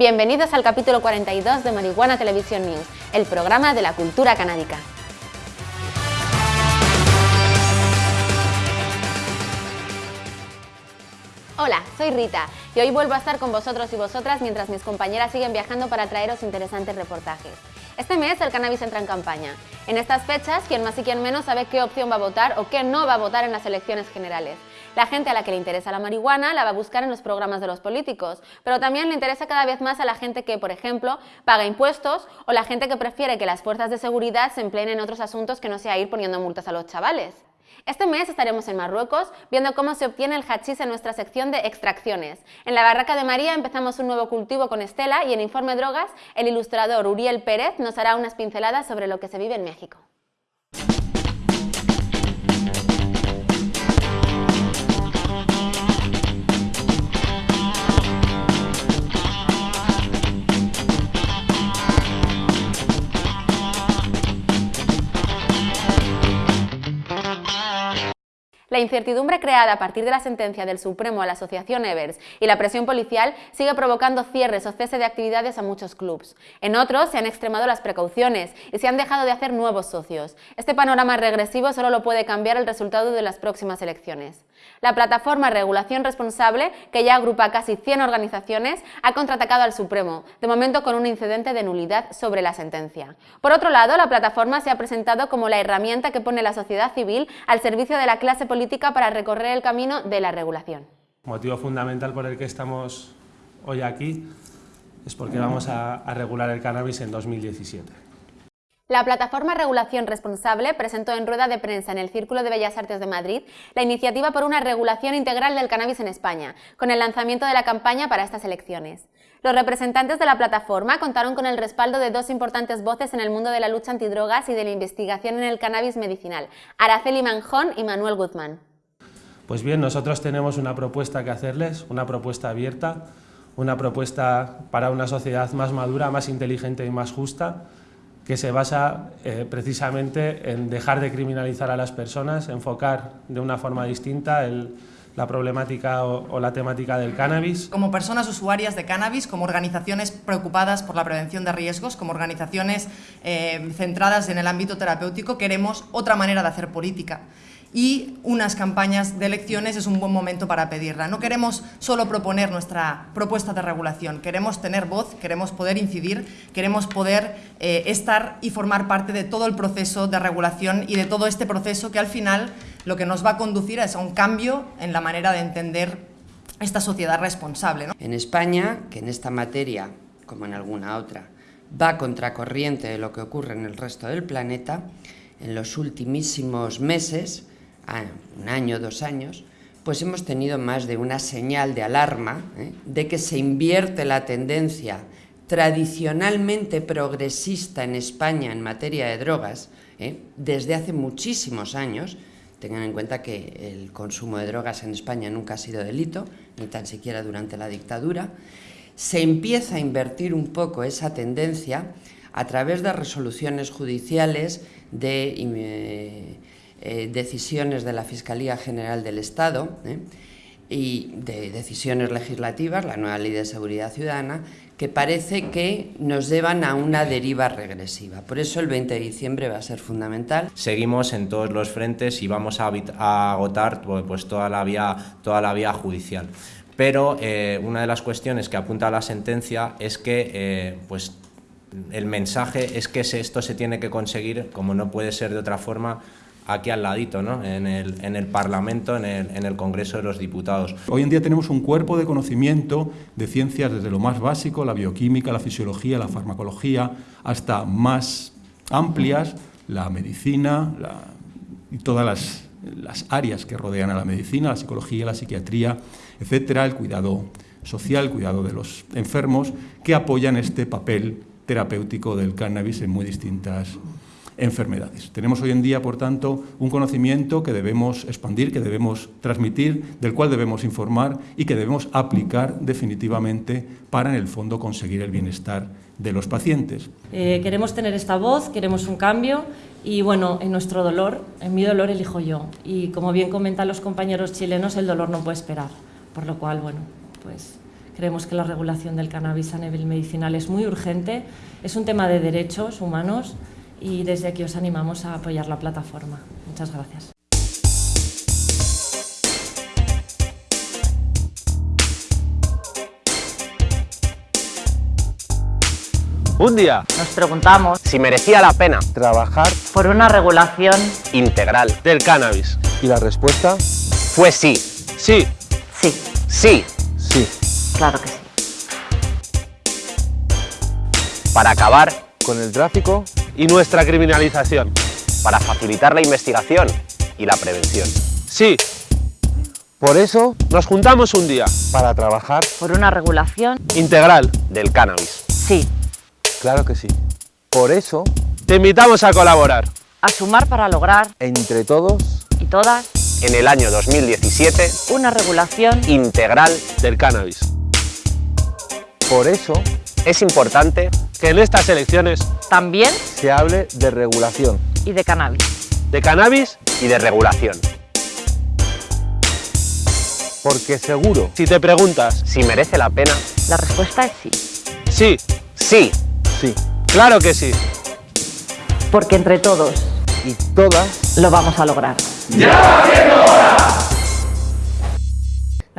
Bienvenidos al capítulo 42 de Marihuana Televisión News, el programa de la cultura canábica. Hola, soy Rita y hoy vuelvo a estar con vosotros y vosotras mientras mis compañeras siguen viajando para traeros interesantes reportajes. Este mes el cannabis entra en campaña. En estas fechas, quien más y quien menos sabe qué opción va a votar o qué no va a votar en las elecciones generales. La gente a la que le interesa la marihuana la va a buscar en los programas de los políticos, pero también le interesa cada vez más a la gente que, por ejemplo, paga impuestos o la gente que prefiere que las fuerzas de seguridad se empleen en otros asuntos que no sea ir poniendo multas a los chavales. Este mes estaremos en Marruecos viendo cómo se obtiene el hachís en nuestra sección de extracciones. En la Barraca de María empezamos un nuevo cultivo con Estela y en Informe Drogas el ilustrador Uriel Pérez nos hará unas pinceladas sobre lo que se vive en México. La incertidumbre creada a partir de la sentencia del Supremo a la Asociación Evers y la presión policial sigue provocando cierres o cese de actividades a muchos clubs. En otros se han extremado las precauciones y se han dejado de hacer nuevos socios. Este panorama regresivo solo lo puede cambiar el resultado de las próximas elecciones. La plataforma Regulación Responsable, que ya agrupa casi 100 organizaciones, ha contraatacado al Supremo, de momento con un incidente de nulidad sobre la sentencia. Por otro lado, la plataforma se ha presentado como la herramienta que pone la sociedad civil al servicio de la clase política para recorrer el camino de la regulación. Motivo fundamental por el que estamos hoy aquí es porque vamos a, a regular el cannabis en 2017. La plataforma Regulación Responsable presentó en rueda de prensa en el Círculo de Bellas Artes de Madrid la iniciativa por una regulación integral del cannabis en España, con el lanzamiento de la campaña para estas elecciones. Los representantes de la plataforma contaron con el respaldo de dos importantes voces en el mundo de la lucha antidrogas y de la investigación en el cannabis medicinal, Araceli Manjón y Manuel Guzmán. Pues bien, nosotros tenemos una propuesta que hacerles, una propuesta abierta, una propuesta para una sociedad más madura, más inteligente y más justa, que se basa eh, precisamente en dejar de criminalizar a las personas, enfocar de una forma distinta la problemática o, o, la temática del cannabis. Como personas usuarias de cannabis, como organizaciones preocupadas por la prevención de riesgos, como organizaciones eh, centradas en el ámbito terapéutico, queremos otra manera de hacer política y unas campañas de elecciones es un buen momento para pedirla. No queremos solo proponer nuestra propuesta de regulación, queremos tener voz, queremos poder incidir, queremos poder eh, estar y formar parte de todo el proceso de regulación y de todo este proceso que al final lo que nos va a conducir es a un cambio en la manera de entender esta sociedad responsable. ¿no? En España, que en esta materia, como en alguna otra, va contracorriente de lo que ocurre en el resto del planeta, en los ultimísimos meses un año, dos años, pues hemos tenido más de una señal de alarma ¿eh? de que se invierte la tendencia tradicionalmente progresista en España en materia de drogas ¿eh? desde hace muchísimos años. Tengan en cuenta que el consumo de drogas en España nunca ha sido delito, ni tan siquiera durante la dictadura. Se empieza a invertir un poco esa tendencia a través de resoluciones judiciales de... Eh, eh, decisiones de la Fiscalía General del Estado ¿eh? y de decisiones legislativas, la nueva Ley de Seguridad Ciudadana, que parece que nos llevan a una deriva regresiva. Por eso el 20 de diciembre va a ser fundamental. Seguimos en todos los frentes y vamos a, agotar pues, toda, la vía, toda la vía judicial. Pero eh, una de las cuestiones que apunta la sentencia es que pues, el mensaje es que esto se tiene que conseguir, como no puede ser de otra forma, aquí al ladito, ¿no? en, el, en el Parlamento, en el, en el Congreso de los Diputados. Hoy en día tenemos un cuerpo de conocimiento de ciencias desde lo más básico, la bioquímica, la fisiología, la farmacología, hasta más amplias, la medicina y todas las, las áreas que rodean a la medicina, la psicología, la psiquiatría, etcétera, el cuidado social, el cuidado de los enfermos, que apoyan este papel terapéutico del cannabis en muy distintas enfermedades. Tenemos hoy en día, por tanto, un conocimiento que debemos expandir, que debemos transmitir, del cual debemos informar y que debemos aplicar definitivamente para, en el fondo, conseguir el bienestar de los pacientes. Eh, queremos tener esta voz, queremos un cambio y, bueno, en nuestro dolor, en mi dolor elijo yo. Y, como bien comentan los compañeros chilenos, el dolor no puede esperar, por lo cual, bueno, pues Creemos que la regulación del cannabis a nivel medicinal es muy urgente, es un tema de derechos humanos y desde aquí os animamos a apoyar la plataforma. Muchas gracias. Un día nos preguntamos si merecía la pena trabajar por una regulación integral del cannabis. Y la respuesta fue sí. Sí. Sí. Sí. Sí. Claro que sí. Para acabar con el tráfico y nuestra criminalización. Para facilitar la investigación y la prevención. Sí. Por eso nos juntamos un día para trabajar por una regulación integral del cannabis. Sí. Claro que sí. Por eso te invitamos a colaborar. A sumar para lograr entre todos y todas en el año 2017 una regulación integral del cannabis. Por eso es importante que en estas elecciones también se hable de regulación y de cannabis. De cannabis y de regulación. Porque seguro, si te preguntas si merece la pena, la respuesta es sí. Sí, sí, sí. Claro que sí. Porque entre todos y todas lo vamos a lograr. ¡Ya hora!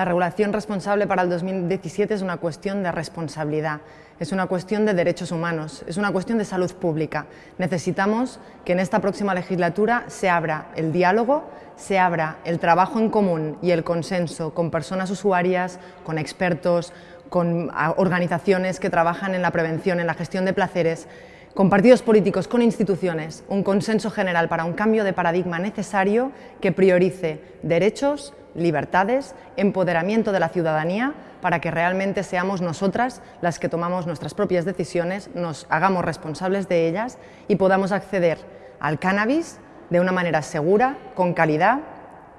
La regulación responsable para el 2017 es una cuestión de responsabilidad, es una cuestión de derechos humanos, es una cuestión de salud pública. Necesitamos que en esta próxima legislatura se abra el diálogo, se abra el trabajo en común y el consenso con personas usuarias, con expertos, con organizaciones que trabajan en la prevención, en la gestión de placeres, con partidos políticos, con instituciones, un consenso general para un cambio de paradigma necesario que priorice derechos, libertades, empoderamiento de la ciudadanía para que realmente seamos nosotras las que tomamos nuestras propias decisiones, nos hagamos responsables de ellas y podamos acceder al cannabis de una manera segura, con calidad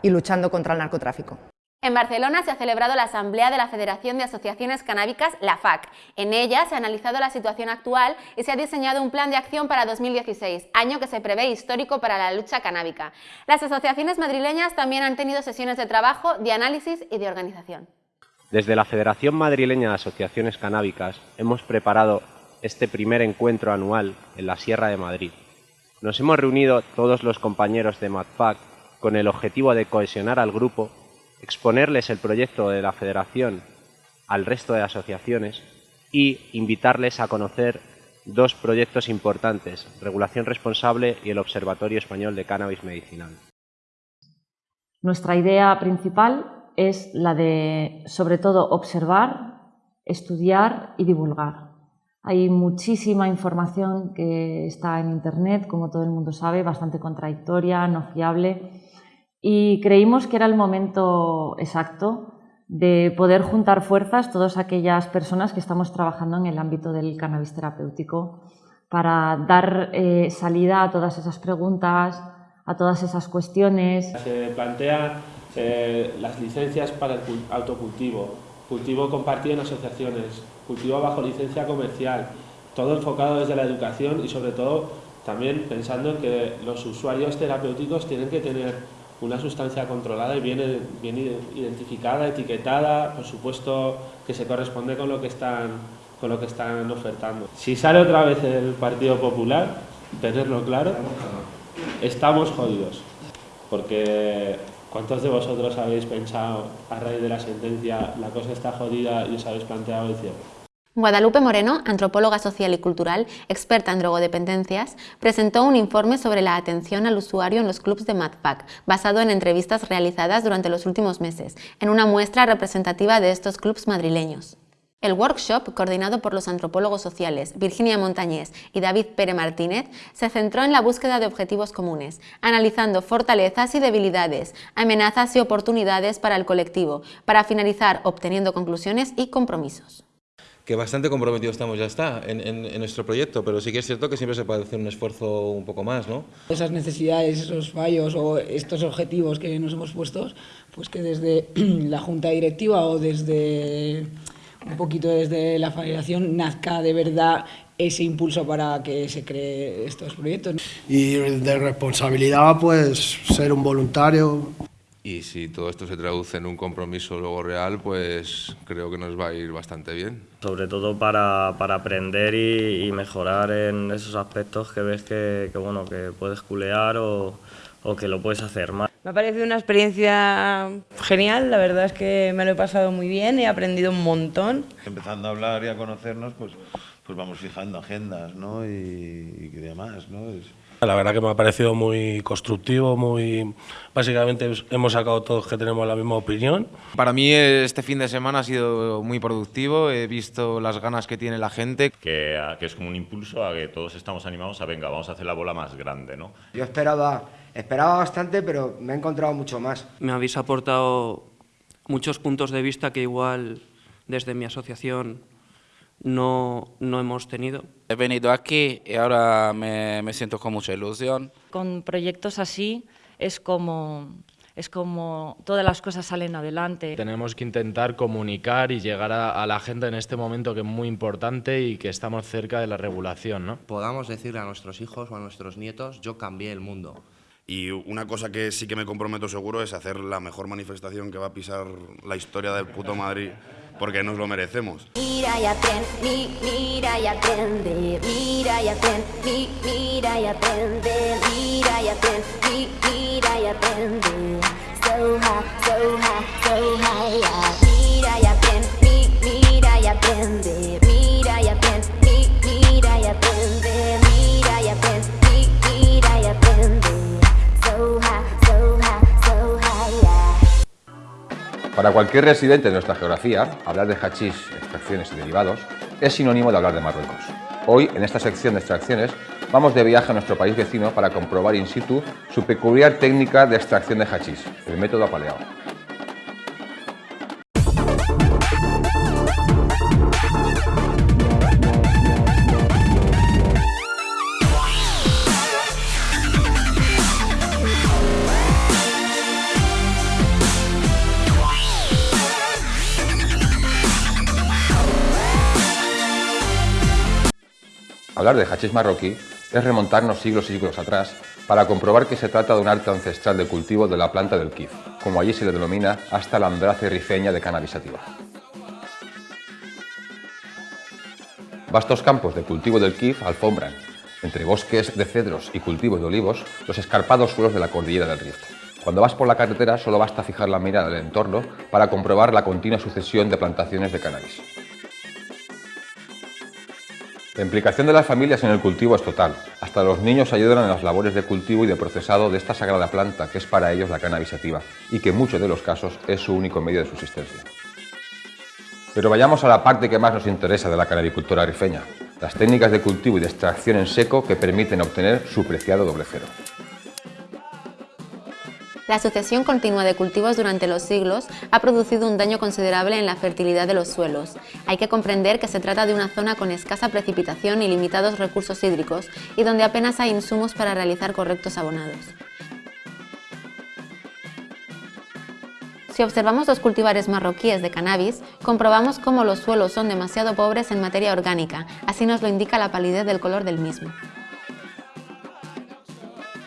y luchando contra el narcotráfico. En Barcelona se ha celebrado la Asamblea de la Federación de Asociaciones Canábicas, la FAC. En ella se ha analizado la situación actual y se ha diseñado un plan de acción para 2016, año que se prevé histórico para la lucha canábica. Las asociaciones madrileñas también han tenido sesiones de trabajo, de análisis y de organización. Desde la Federación Madrileña de Asociaciones Canábicas hemos preparado este primer encuentro anual en la Sierra de Madrid. Nos hemos reunido todos los compañeros de MADFAC con el objetivo de cohesionar al grupo exponerles el proyecto de la Federación al resto de asociaciones y invitarles a conocer dos proyectos importantes, Regulación Responsable y el Observatorio Español de Cannabis Medicinal. Nuestra idea principal es la de, sobre todo, observar, estudiar y divulgar. Hay muchísima información que está en Internet, como todo el mundo sabe, bastante contradictoria, no fiable, y creímos que era el momento exacto de poder juntar fuerzas todas aquellas personas que estamos trabajando en el ámbito del cannabis terapéutico para dar eh, salida a todas esas preguntas, a todas esas cuestiones. Se plantea eh, las licencias para el autocultivo, cultivo compartido en asociaciones, cultivo bajo licencia comercial, todo enfocado desde la educación y sobre todo también pensando en que los usuarios terapéuticos tienen que tener una sustancia controlada y bien, identificada, etiquetada, por supuesto que se corresponde con lo que están con lo que están ofertando. Si sale otra vez el Partido Popular, tenerlo claro, estamos jodidos. Porque ¿cuántos de vosotros habéis pensado a raíz de la sentencia la cosa está jodida y os habéis planteado el? Guadalupe Moreno, antropóloga social y cultural, experta en drogodependencias, presentó un informe sobre la atención al usuario en los clubs de MadPack, basado en entrevistas realizadas durante los últimos meses, en una muestra representativa de estos clubs madrileños. El workshop, coordinado por los antropólogos sociales Virginia Montañés y David Pere Martínez, se centró en la búsqueda de objetivos comunes, analizando fortalezas y debilidades, amenazas y oportunidades para el colectivo, para finalizar obteniendo conclusiones y compromisos que bastante comprometidos estamos ya está en, nuestro proyecto, pero sí que es cierto que siempre se puede hacer un esfuerzo un poco más, ¿no? Esas necesidades, esos fallos o estos objetivos que nos hemos puesto, pues que desde la junta directiva o desde un poquito desde la federación nazca de verdad ese impulso para que se cree estos proyectos. Y de responsabilidad, pues ser un voluntario, Y si todo esto se traduce en un compromiso luego real, pues creo que nos va a ir bastante bien. Sobre todo para, para aprender y, y, mejorar en esos aspectos que ves que, que, bueno, que puedes culear o, o que lo puedes hacer más. Me ha parecido una experiencia genial, la verdad es que me lo he pasado muy bien, he aprendido un montón. Empezando a hablar y a conocernos, pues, pues vamos fijando agendas ¿no? y, y demás. ¿no? Es... La verdad que me ha parecido muy constructivo, muy básicamente hemos sacado todos que tenemos la misma opinión. Para mí este fin de semana ha sido muy productivo, he visto las ganas que tiene la gente. Que, que es como un impulso a que todos estamos animados a, venga, vamos a hacer la bola más grande, ¿no? Yo esperaba, esperaba bastante, pero me he encontrado mucho más. Me habéis aportado muchos puntos de vista que igual desde mi asociación no, no hemos tenido. He venido aquí y ahora me, me siento con mucha ilusión. Con proyectos así es como es como todas las cosas salen adelante. Tenemos que intentar comunicar y llegar a, a, la gente en este momento que es muy importante y que estamos cerca de la regulación. ¿no? Podamos decirle a nuestros hijos o a nuestros nietos, yo cambié el mundo. Y una cosa que sí que me comprometo seguro es hacer la mejor manifestación que va a pisar la historia del puto Madrid, porque nos lo merecemos. Para cualquier residente de nuestra geografía, hablar de hachís, extracciones y derivados es sinónimo de hablar de Marruecos. Hoy, en esta sección de extracciones, vamos de viaje a nuestro país vecino para comprobar in situ su peculiar técnica de extracción de hachís, el método apaleado. Hablar de hachís marroquí es remontarnos siglos y siglos atrás para comprobar que se trata de un arte ancestral de cultivo de la planta del kif, como allí se le denomina hasta la andrace rifeña de cannabis sativa. Vastos campos de cultivo del kif alfombran, entre bosques de cedros y cultivos de olivos, los escarpados suelos de la cordillera del Rift. Cuando vas por la carretera solo basta fijar la mirada del entorno para comprobar la continua sucesión de plantaciones de cannabis. La implicación de las familias en el cultivo es total. Hasta los niños ayudan en las labores de cultivo y de procesado de esta sagrada planta que es para ellos la cannabis sativa y que en muchos de los casos es su único medio de subsistencia. Pero vayamos a la parte que más nos interesa de la canabicultura rifeña, las técnicas de cultivo y de extracción en seco que permiten obtener su preciado doble cero. La sucesión continua de cultivos durante los siglos ha producido un daño considerable en la fertilidad de los suelos. Hay que comprender que se trata de una zona con escasa precipitación y limitados recursos hídricos y donde apenas hay insumos para realizar correctos abonados. Si observamos los cultivares marroquíes de cannabis, comprobamos cómo los suelos son demasiado pobres en materia orgánica, así nos lo indica la palidez del color del mismo.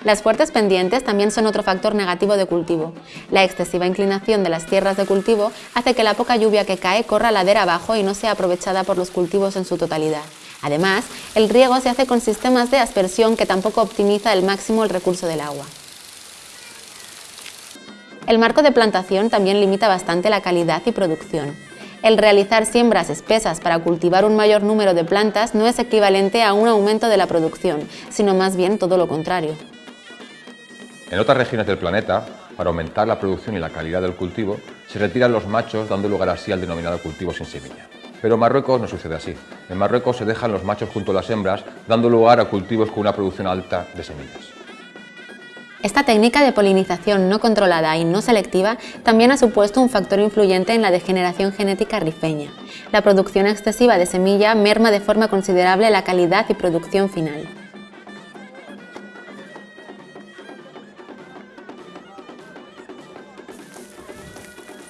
Las fuertes pendientes también son otro factor negativo de cultivo. La excesiva inclinación de las tierras de cultivo hace que la poca lluvia que cae corra ladera abajo y no sea aprovechada por los cultivos en su totalidad. Además, el riego se hace con sistemas de aspersión que tampoco optimiza al máximo el recurso del agua. El marco de plantación también limita bastante la calidad y producción. El realizar siembras espesas para cultivar un mayor número de plantas no es equivalente a un aumento de la producción, sino más bien todo lo contrario. En otras regiones del planeta, para aumentar la producción y la calidad del cultivo, se retiran los machos dando lugar así al denominado cultivo sin semilla. Pero en Marruecos no sucede así. En Marruecos se dejan los machos junto a las hembras, dando lugar a cultivos con una producción alta de semillas. Esta técnica de polinización no controlada y no selectiva también ha supuesto un factor influyente en la degeneración genética rifeña. La producción excesiva de semilla merma de forma considerable la calidad y producción final.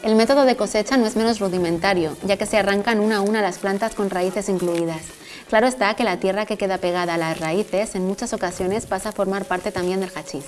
El método de cosecha no es menos rudimentario, ya que se arrancan una a una las plantas con raíces incluidas. Claro está que la tierra que queda pegada a las raíces en muchas ocasiones pasa a formar parte también del hachís.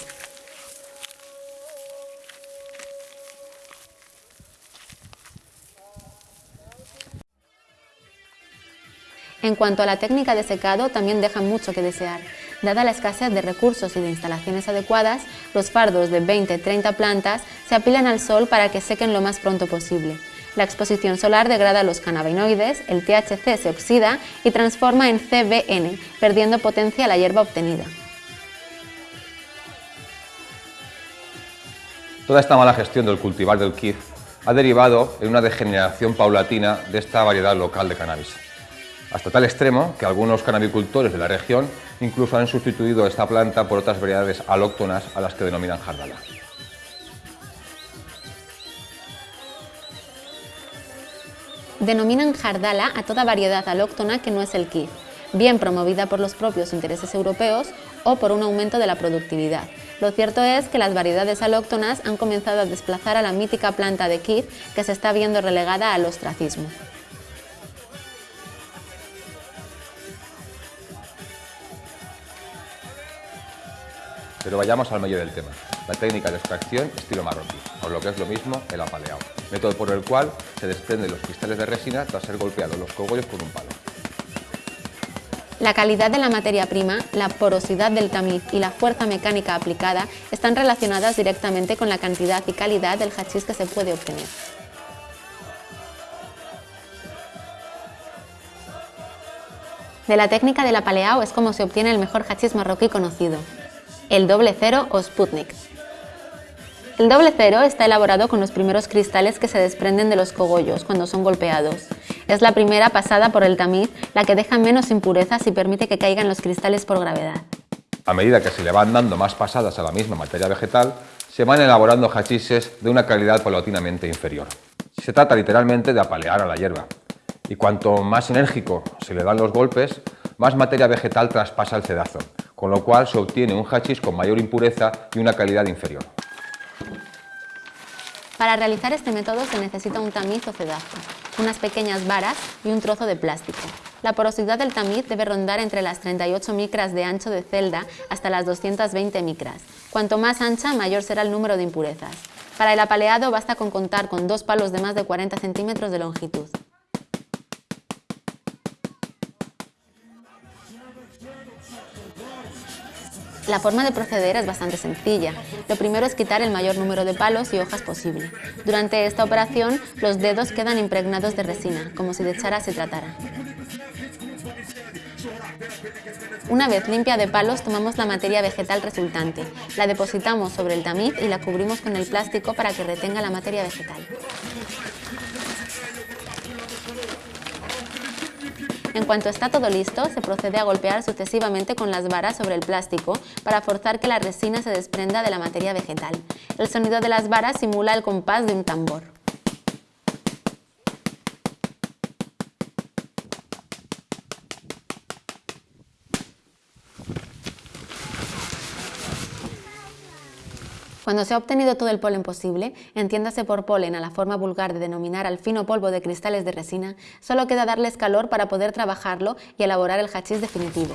En cuanto a la técnica de secado, también deja mucho que desear, Dada la escasez de recursos y de instalaciones adecuadas, los fardos de 20-30 plantas se apilan al sol para que sequen lo más pronto posible. La exposición solar degrada los cannabinoides, el THC se oxida y transforma en CBN, perdiendo potencia la hierba obtenida. Toda esta mala gestión del cultivar del kif ha derivado en una degeneración paulatina de esta variedad local de cannabis. Hasta tal extremo que algunos cannabicultores de la región incluso han sustituido esta planta por otras variedades alóctonas a las que denominan jardala. Denominan jardala a toda variedad alóctona que no es el kif, bien promovida por los propios intereses europeos o por un aumento de la productividad. Lo cierto es que las variedades alóctonas han comenzado a desplazar a la mítica planta de kif que se está viendo relegada al ostracismo. Pero vayamos al medio del tema, la técnica de extracción estilo marroquí, o lo que es lo mismo, el apaleado, método por el cual se desprenden los cristales de resina tras ser golpeados los cogollos con un palo. La calidad de la materia prima, la porosidad del tamiz y la fuerza mecánica aplicada están relacionadas directamente con la cantidad y calidad del hachís que se puede obtener. De la técnica del apaleado es como se obtiene el mejor hachís marroquí conocido, el doble cero o Sputnik. El doble cero está elaborado con los primeros cristales que se desprenden de los cogollos cuando son golpeados. Es la primera pasada por el tamiz, la que deja menos impurezas y permite que caigan los cristales por gravedad. A medida que se le van dando más pasadas a la misma materia vegetal, se van elaborando hachises de una calidad paulatinamente inferior. Se trata literalmente de apalear a la hierba. Y cuanto más enérgico se le dan los golpes, más materia vegetal traspasa el cedazo, con lo cual se obtiene un hachís con mayor impureza y una calidad inferior. Para realizar este método se necesita un tamiz o cedazo, unas pequeñas varas y un trozo de plástico. La porosidad del tamiz debe rondar entre las 38 micras de ancho de celda hasta las 220 micras. Cuanto más ancha, mayor será el número de impurezas. Para el apaleado basta con contar con dos palos de más de 40 centímetros de longitud. La forma de proceder es bastante sencilla. Lo primero es quitar el mayor número de palos y hojas posible. Durante esta operación, los dedos quedan impregnados de resina, como si de chara se tratara. Una vez limpia de palos, tomamos la materia vegetal resultante, la depositamos sobre el tamiz y la cubrimos con el plástico para que retenga la materia vegetal. En cuanto está todo listo, se procede a golpear sucesivamente con las varas sobre el plástico para forzar que la resina se desprenda de la materia vegetal. El sonido de las varas simula el compás de un tambor. Cuando se ha obtenido todo el polen posible, entiéndase por polen a la forma vulgar de denominar al fino polvo de cristales de resina, solo queda darles calor para poder trabajarlo y elaborar el hachís definitivo.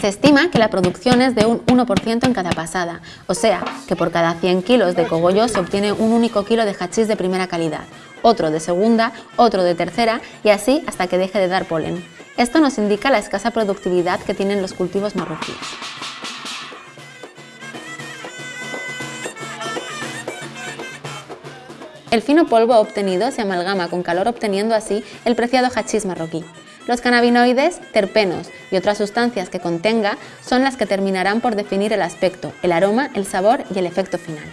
Se estima que la producción es de un 1% en cada pasada, o sea, que por cada 100 kilos de cogollo se obtiene un único kilo de hachís de primera calidad, otro de segunda, otro de tercera y así hasta que deje de dar polen. Esto nos indica la escasa productividad que tienen los cultivos marroquíes. El fino polvo obtenido se amalgama con calor obteniendo así el preciado hachís marroquí. Los cannabinoides, terpenos y otras sustancias que contenga son las que terminarán por definir el aspecto, el aroma, el sabor y el efecto final.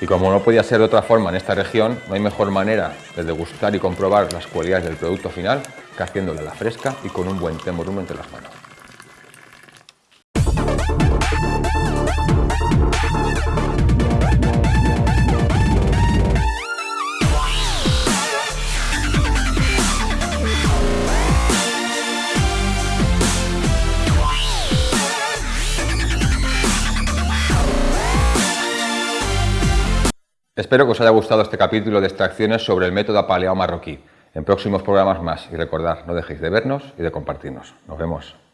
Y como no podía ser de otra forma en esta región, no hay mejor manera de degustar y comprobar las cualidades del producto final que haciéndolo a la fresca y con un buen temorum entre las manos. Espero que os haya gustado este capítulo de extracciones sobre el método apaleado marroquí. En próximos programas más y recordad, no dejéis de vernos y de compartirnos. Nos vemos.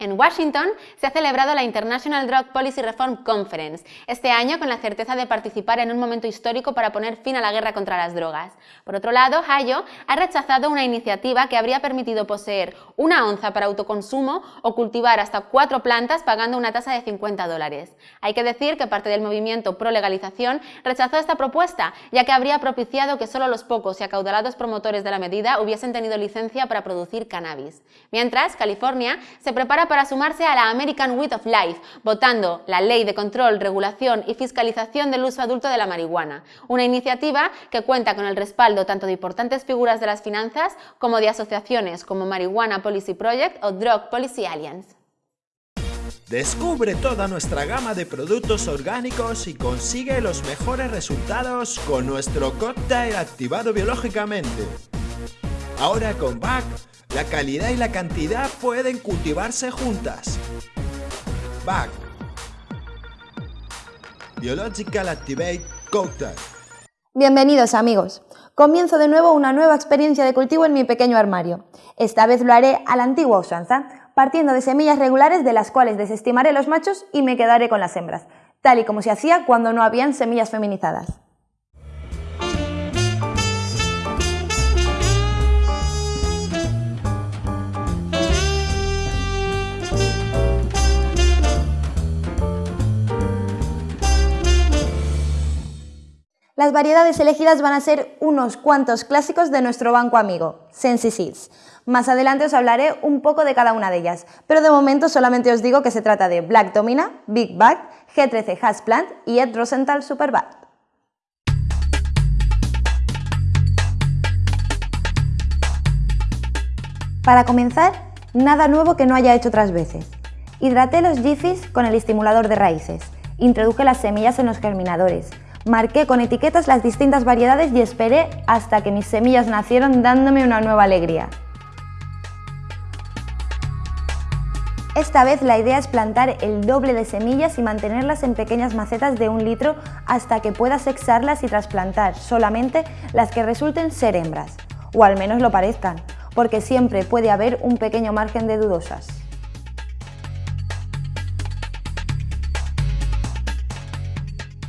En Washington se ha celebrado la International Drug Policy Reform Conference, este año con la certeza de participar en un momento histórico para poner fin a la guerra contra las drogas. Por otro lado, Ohio ha rechazado una iniciativa que habría permitido poseer una onza para autoconsumo o cultivar hasta cuatro plantas pagando una tasa de 50 dólares. Hay que decir que parte del movimiento pro legalización rechazó esta propuesta, ya que habría propiciado que solo los pocos y acaudalados promotores de la medida hubiesen tenido licencia para producir cannabis. Mientras, California se prepara para sumarse a la American Weed of Life, votando la Ley de Control, Regulación y Fiscalización del Uso Adulto de la Marihuana, una iniciativa que cuenta con el respaldo tanto de importantes figuras de las finanzas como de asociaciones como Marijuana Policy Project o Drug Policy Alliance. Descubre toda nuestra gama de productos orgánicos y consigue los mejores resultados con nuestro cóctel activado biológicamente. Ahora con BAC la calidad y la cantidad pueden cultivarse juntas. BAC Biological Activate Cocktail. Bienvenidos amigos. Comienzo de nuevo una nueva experiencia de cultivo en mi pequeño armario. Esta vez lo haré a la antigua usanza, partiendo de semillas regulares de las cuales desestimaré los machos y me quedaré con las hembras, tal y como se hacía cuando no habían semillas feminizadas. Las variedades elegidas van a ser unos cuantos clásicos de nuestro banco amigo, Sensi Seeds. Más adelante os hablaré un poco de cada una de ellas, pero de momento solamente os digo que se trata de Black Domina, Big Bag, G13 Hasplant y Ed Rosenthal Superbad. Para comenzar, nada nuevo que no haya hecho otras veces. Hidraté los Jiffys con el estimulador de raíces, introduje las semillas en los germinadores, Marqué con etiquetas las distintas variedades y esperé hasta que mis semillas nacieron dándome una nueva alegría. Esta vez la idea es plantar el doble de semillas y mantenerlas en pequeñas macetas de un litro hasta que pueda sexarlas y trasplantar solamente las que resulten ser hembras, o al menos lo parezcan, porque siempre puede haber un pequeño margen de dudosas.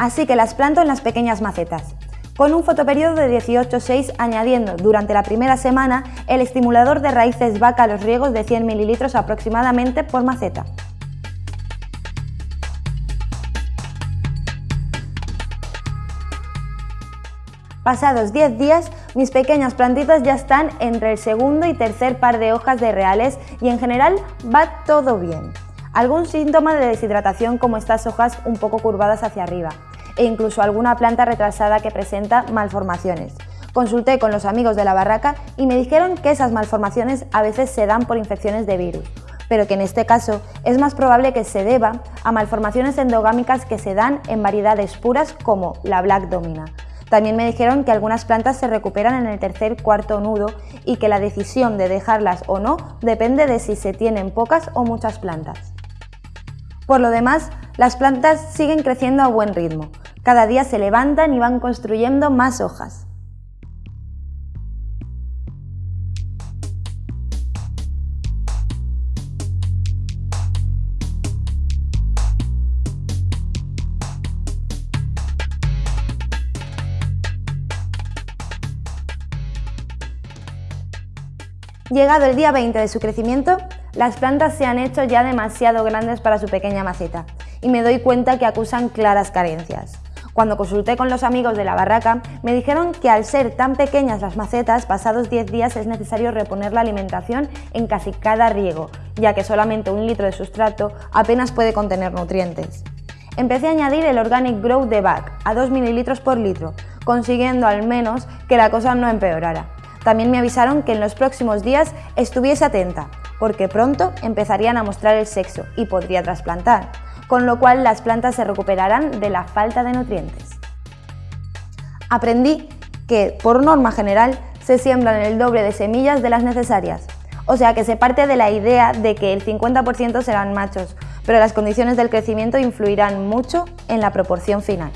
Así que las planto en las pequeñas macetas. Con un fotoperiodo de 18-6 añadiendo durante la primera semana el estimulador de raíces vaca a los riegos de 100 ml aproximadamente por maceta. Pasados 10 días, mis pequeñas plantitas ya están entre el segundo y tercer par de hojas de reales y en general va todo bien. Algún síntoma de deshidratación como estas hojas un poco curvadas hacia arriba, e incluso alguna planta retrasada que presenta malformaciones. Consulté con los amigos de la barraca y me dijeron que esas malformaciones a veces se dan por infecciones de virus, pero que en este caso es más probable que se deba a malformaciones endogámicas que se dan en variedades puras como la Black Domina. También me dijeron que algunas plantas se recuperan en el tercer cuarto nudo y que la decisión de dejarlas o no depende de si se tienen pocas o muchas plantas. Por lo demás, las plantas siguen creciendo a buen ritmo. Cada día se levantan y van construyendo más hojas. Llegado el día 20 de su crecimiento, las plantas se han hecho ya demasiado grandes para su pequeña maceta y me doy cuenta que acusan claras carencias. Cuando consulté con los amigos de la barraca, me dijeron que al ser tan pequeñas las macetas, pasados 10 días es necesario reponer la alimentación en casi cada riego, ya que solamente un litro de sustrato apenas puede contener nutrientes. Empecé a añadir el Organic Growth de BAC a 2 ml por litro, consiguiendo al menos que la cosa no empeorara. También me avisaron que en los próximos días estuviese atenta, porque pronto empezarían a mostrar el sexo y podría trasplantar con lo cual las plantas se recuperarán de la falta de nutrientes. Aprendí que, por norma general, se siembran el doble de semillas de las necesarias, o sea que se parte de la idea de que el 50% serán machos, pero las condiciones del crecimiento influirán mucho en la proporción final.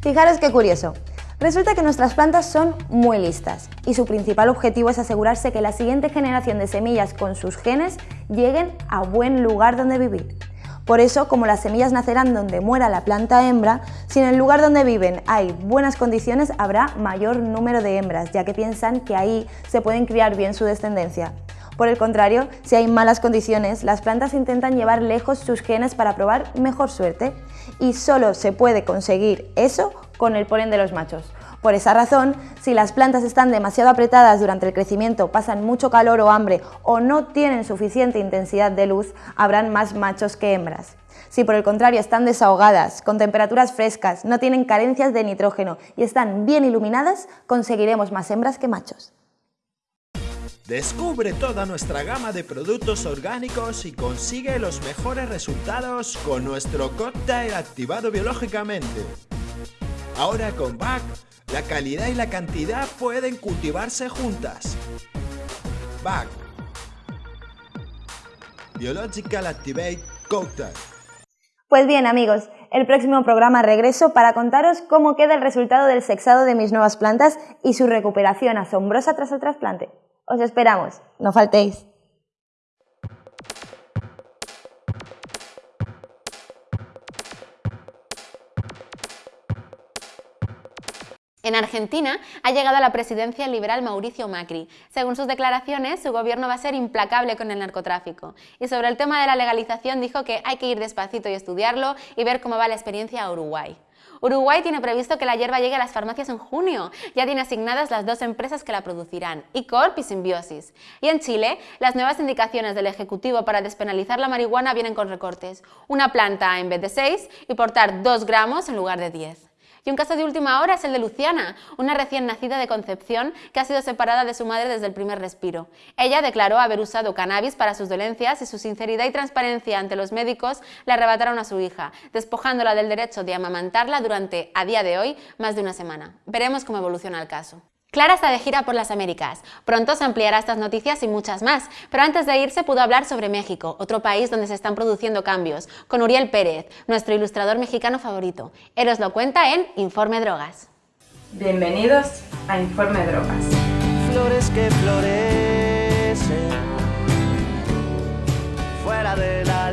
Fijaros qué curioso. Resulta que nuestras plantas son muy listas y su principal objetivo es asegurarse que la siguiente generación de semillas con sus genes lleguen a buen lugar donde vivir. Por eso, como las semillas nacerán donde muera la planta hembra, si en el lugar donde viven hay buenas condiciones, habrá mayor número de hembras, ya que piensan que ahí se pueden criar bien su descendencia. Por el contrario, si hay malas condiciones, las plantas intentan llevar lejos sus genes para probar mejor suerte. Y solo se puede conseguir eso con el polen de los machos. Por esa razón, si las plantas están demasiado apretadas durante el crecimiento, pasan mucho calor o hambre o no tienen suficiente intensidad de luz, habrán más machos que hembras. Si por el contrario están desahogadas, con temperaturas frescas, no tienen carencias de nitrógeno y están bien iluminadas, conseguiremos más hembras que machos. Descubre toda nuestra gama de productos orgánicos y consigue los mejores resultados con nuestro cóctel activado biológicamente. Ahora con BAC la calidad y la cantidad pueden cultivarse juntas. BAC Biological Activate Cocktail. Pues bien amigos, el próximo programa regreso para contaros cómo queda el resultado del sexado de mis nuevas plantas y su recuperación asombrosa tras el trasplante. Os esperamos, no faltéis. En Argentina ha llegado a la presidencia el liberal Mauricio Macri. Según sus declaraciones, su gobierno va a ser implacable con el narcotráfico. Y sobre el tema de la legalización dijo que hay que ir despacito y estudiarlo y ver cómo va la experiencia a Uruguay. Uruguay tiene previsto que la hierba llegue a las farmacias en junio. Ya tiene asignadas las dos empresas que la producirán, Icorp y Symbiosis. Y en Chile, las nuevas indicaciones del Ejecutivo para despenalizar la marihuana vienen con recortes. Una planta en vez de 6 y portar 2 gramos en lugar de 10. Y un caso de última hora es el de Luciana, una recién nacida de Concepción que ha sido separada de su madre desde el primer respiro. Ella declaró haber usado cannabis para sus dolencias y su sinceridad y transparencia ante los médicos le arrebataron a su hija, despojándola del derecho de amamantarla durante, a día de hoy, más de una semana. Veremos cómo evoluciona el caso. Clara está de gira por las Américas. Pronto se ampliará estas noticias y muchas más, pero antes de irse pudo hablar sobre México, otro país donde se están produciendo cambios, con Uriel Pérez, nuestro ilustrador mexicano favorito. Él os lo cuenta en Informe Drogas. Bienvenidos a Informe Drogas. Flores que florecen fuera de la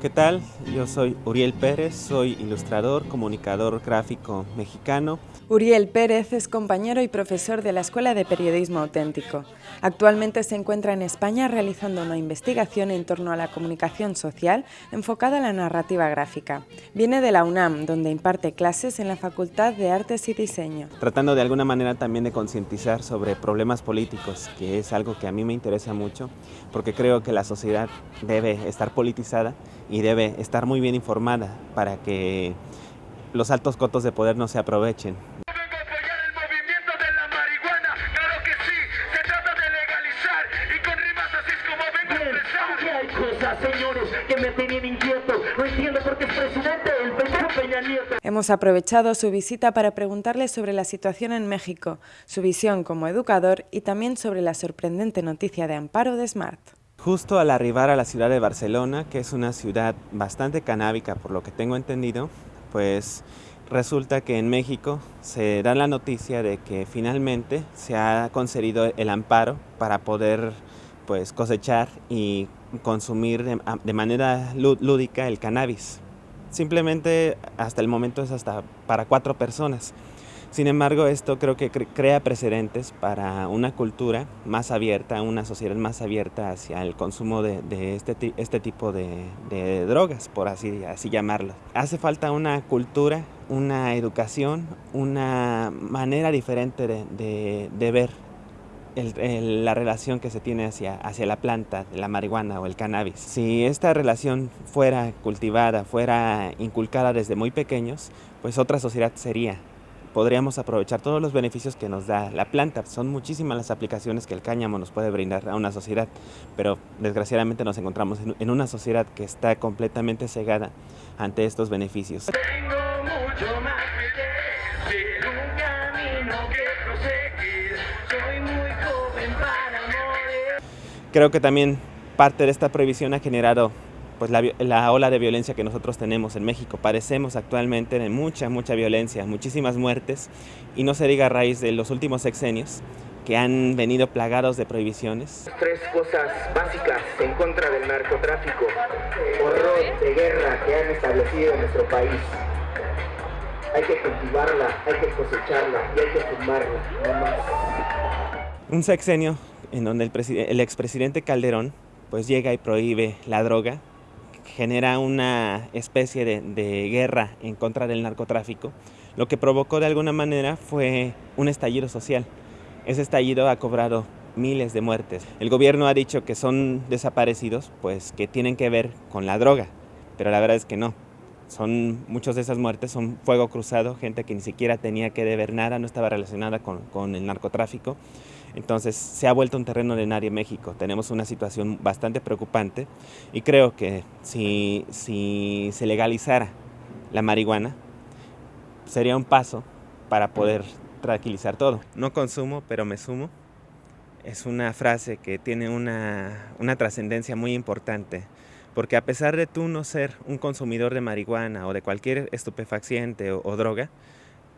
¿Qué tal? Yo soy Uriel Pérez, soy ilustrador, comunicador gráfico mexicano. Uriel Pérez es compañero y profesor de la Escuela de Periodismo Auténtico. Actualmente se encuentra en España realizando una investigación en torno a la comunicación social enfocada a la narrativa gráfica. Viene de la UNAM, donde imparte clases en la Facultad de Artes y Diseño. Tratando de alguna manera también de concientizar sobre problemas políticos, que es algo que a mí me interesa mucho, porque creo que la sociedad debe estar politizada y debe estar muy bien informada para que los altos cotos de poder no se aprovechen. Hemos aprovechado su visita para preguntarle sobre la situación en México, su visión como educador y también sobre la sorprendente noticia de amparo de Smart. Justo al arribar a la ciudad de Barcelona, que es una ciudad bastante canábica por lo que tengo entendido, pues resulta que en México se da la noticia de que finalmente se ha concedido el amparo para poder pues cosechar y consumir de, de manera lúdica el cannabis. Simplemente hasta el momento es hasta para cuatro personas. Sin embargo, esto creo que crea precedentes para una cultura más abierta, una sociedad más abierta hacia el consumo de, este, este, tipo de, drogas, por así, así llamarlo. Hace falta una cultura, una educación, una manera diferente de, ver la relación que se tiene hacia, hacia la planta, la marihuana o el cannabis. Si esta relación fuera cultivada, fuera inculcada desde muy pequeños, pues otra sociedad sería podríamos aprovechar todos los beneficios que nos da la planta. Son muchísimas las aplicaciones que el cáñamo nos puede brindar a una sociedad, pero desgraciadamente nos encontramos en una sociedad que está completamente cegada ante estos beneficios. Creo que también parte de esta prohibición ha generado pues la, la, ola de violencia que nosotros tenemos en México. Parecemos actualmente de mucha, mucha violencia, muchísimas muertes, y no se diga a raíz de los últimos sexenios que han venido plagados de prohibiciones. Tres cosas básicas en contra del narcotráfico, horror de guerra que han establecido en nuestro país. Hay que cultivarla, hay que cosecharla y hay que fumarla, no más. Un sexenio en donde el, el expresidente Calderón pues llega y prohíbe la droga, genera una especie de, guerra en contra del narcotráfico, lo que provocó de alguna manera fue un estallido social. Ese estallido ha cobrado miles de muertes. El gobierno ha dicho que son desaparecidos, pues que tienen que ver con la droga, pero la verdad es que no. Son, muchas de esas muertes son fuego cruzado, gente que ni siquiera tenía que deber nada, no estaba relacionada con el narcotráfico. Entonces se ha vuelto un terreno de nadie México. Tenemos una situación bastante preocupante y creo que si, si se legalizara la marihuana sería un paso para poder tranquilizar todo. No consumo, pero me sumo. Es una frase que tiene una, una trascendencia muy importante, porque a pesar de tú no ser un consumidor de marihuana o de cualquier estupefaciente o, o droga,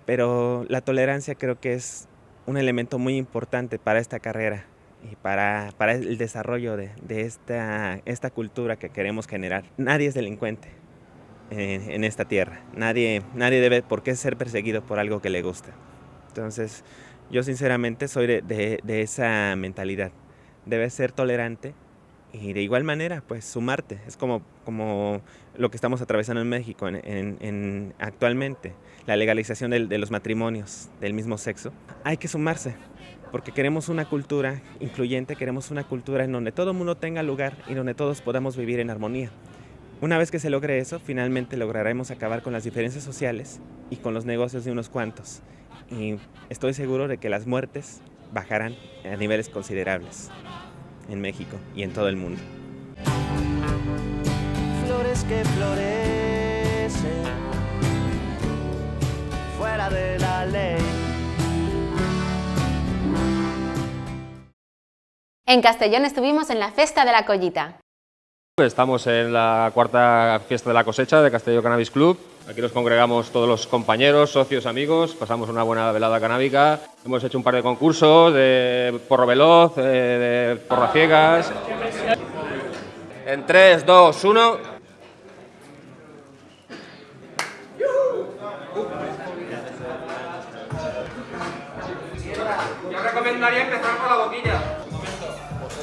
pero la tolerancia creo que es un elemento muy importante para esta carrera y para, para el desarrollo de, de esta, esta, cultura que queremos generar. Nadie es delincuente en, esta tierra, nadie, nadie debe por qué ser perseguido por algo que le gusta. Entonces, yo sinceramente soy de, de, de esa mentalidad. Debes ser tolerante y de igual manera, pues sumarte. Es como, como lo que estamos atravesando en México en, en, en actualmente, la legalización de, de, los matrimonios del mismo sexo. Hay que sumarse, porque queremos una cultura incluyente, queremos una cultura en donde todo el mundo tenga lugar y donde todos podamos vivir en armonía. Una vez que se logre eso, finalmente lograremos acabar con las diferencias sociales y con los negocios de unos cuantos. Y estoy seguro de que las muertes bajarán a niveles considerables en México y en todo el mundo. Flores que florecen fuera de la ley. En Castellón estuvimos en la Festa de la Collita. Estamos en la cuarta fiesta de la cosecha de Castelló Cannabis Club. Aquí nos congregamos todos los compañeros, socios, amigos, pasamos una buena velada canábica. Hemos hecho un par de concursos de porro veloz, de, de porra ciegas. En 3, 2, 1. Yo recomendaría empezar por la boquilla.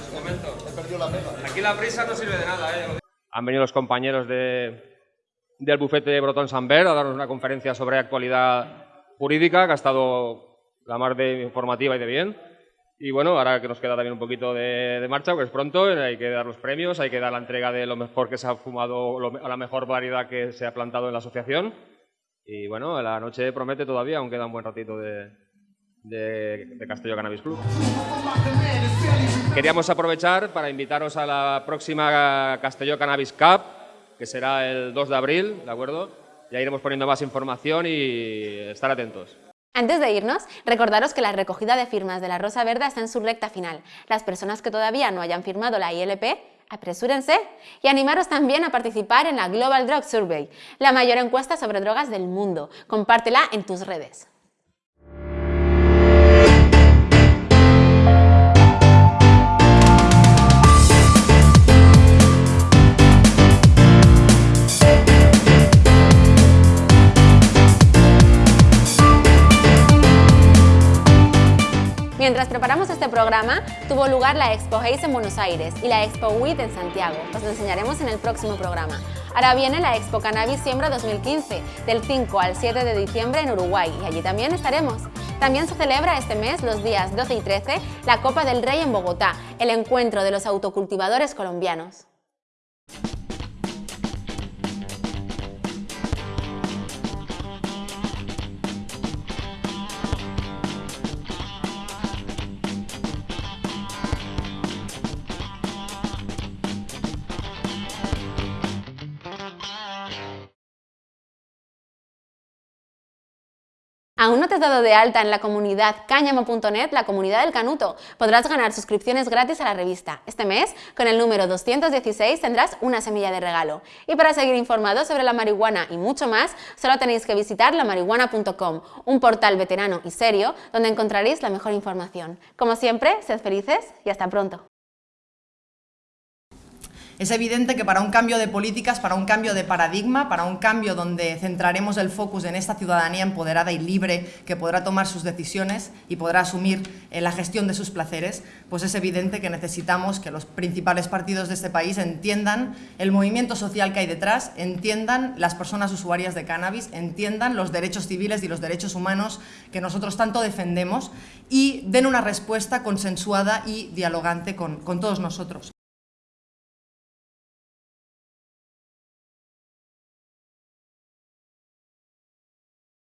Un momento, he perdido la pega. Aquí la prisa no sirve de nada, ¿eh? Han venido los compañeros de, del bufete de Brotón Samber a darnos una conferencia sobre actualidad jurídica que ha estado la más de informativa y de bien. Y bueno, ahora que nos queda también un poquito de, de, marcha, porque es pronto, hay que dar los premios, hay que dar la entrega de lo mejor que se ha fumado, lo, a la mejor variedad que se ha plantado en la asociación. Y bueno, la noche promete todavía, aún queda un buen ratito de, de, de Cannabis Club. Queríamos aprovechar para invitaros a la próxima Castelló Cannabis Cup, que será el 2 de abril, ¿de acuerdo? Ya iremos poniendo más información y estar atentos. Antes de irnos, recordaros que la recogida de firmas de la Rosa Verde está en su recta final. Las personas que todavía no hayan firmado la ILP, apresúrense y animaros también a participar en la Global Drug Survey, la mayor encuesta sobre drogas del mundo. Compártela en tus redes. Mientras preparamos este programa, tuvo lugar la Expo Haze en Buenos Aires y la Expo WIT en Santiago. Os lo enseñaremos en el próximo programa. Ahora viene la Expo Cannabis Siembra 2015, del 5 al 7 de diciembre en Uruguay, y allí también estaremos. También se celebra este mes, los días 12 y 13, la Copa del Rey en Bogotá, el encuentro de los autocultivadores colombianos. ¿Aún no te has dado de alta en la comunidad cáñamo.net, la comunidad del canuto? Podrás ganar suscripciones gratis a la revista. Este mes, con el número 216, tendrás una semilla de regalo. Y para seguir informados sobre la marihuana y mucho más, solo tenéis que visitar lamarihuana.com, un portal veterano y serio donde encontraréis la mejor información. Como siempre, sed felices y hasta pronto. Es evidente que para un cambio de políticas, para un cambio de paradigma, para un cambio donde centraremos el focus en esta ciudadanía empoderada y libre que podrá tomar sus decisiones y podrá asumir eh, la gestión de sus placeres, pues es evidente que necesitamos que los principales partidos de este país entiendan el movimiento social que hay detrás, entiendan las personas usuarias de cannabis, entiendan los derechos civiles y los derechos humanos que nosotros tanto defendemos y den una respuesta consensuada y dialogante con, con todos nosotros.